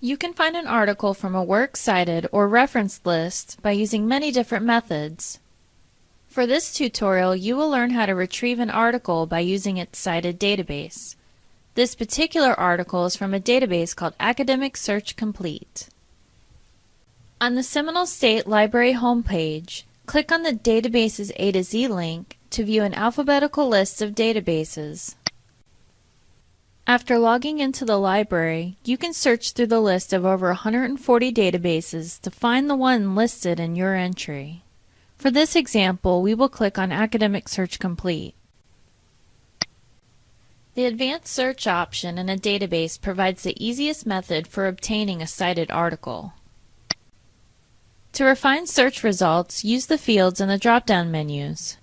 You can find an article from a works cited or reference list by using many different methods. For this tutorial, you will learn how to retrieve an article by using its cited database. This particular article is from a database called Academic Search Complete. On the Seminole State Library homepage, click on the Databases A to Z link to view an alphabetical list of databases. After logging into the library, you can search through the list of over 140 databases to find the one listed in your entry. For this example, we will click on Academic Search Complete. The Advanced Search option in a database provides the easiest method for obtaining a cited article. To refine search results, use the fields in the drop-down menus.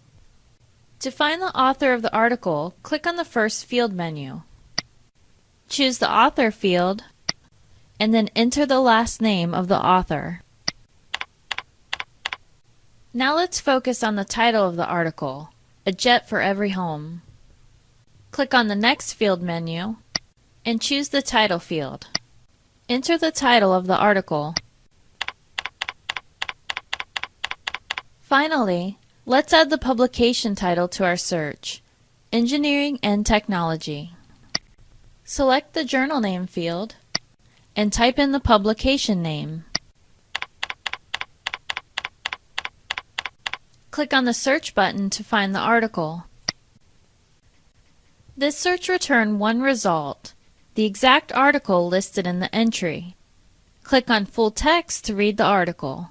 To find the author of the article, click on the first field menu. Choose the author field and then enter the last name of the author. Now let's focus on the title of the article, A Jet for Every Home. Click on the next field menu and choose the title field. Enter the title of the article. Finally, let's add the publication title to our search, Engineering and Technology. Select the journal name field and type in the publication name. Click on the search button to find the article. This search returned one result, the exact article listed in the entry. Click on full text to read the article.